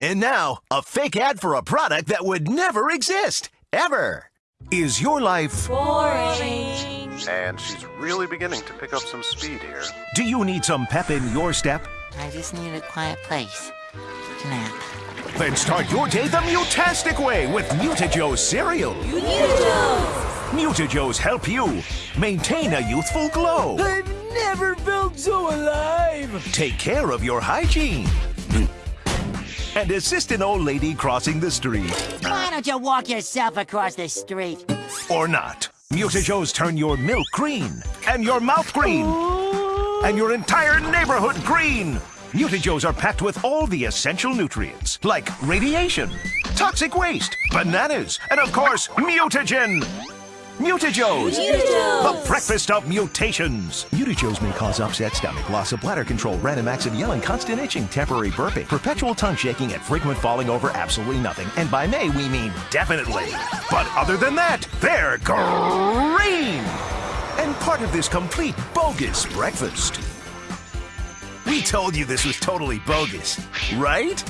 And now, a fake ad for a product that would never exist, ever. Is your life Boring. And she's really beginning to pick up some speed here. Do you need some pep in your step? I just need a quiet place to nap. Then start your day the mutastic way with Mutajoe's cereal. Mutajoes help you maintain a youthful glow. I've never felt so alive! Take care of your hygiene. And assist an old lady crossing the street. Why don't you walk yourself across the street? Or not. Mutajoes turn your milk green, and your mouth green, and your entire neighborhood green. Mutajoes are packed with all the essential nutrients, like radiation, toxic waste, bananas, and of course, mutagen. Mutajoes, the breakfast of mutations. Mutajoes may cause upset stomach, loss of bladder control, random acts of yelling, constant itching, temporary burping, perpetual tongue shaking, and frequent falling over absolutely nothing. And by may, we mean definitely. But other than that, they're green! And part of this complete bogus breakfast. We told you this was totally bogus, right?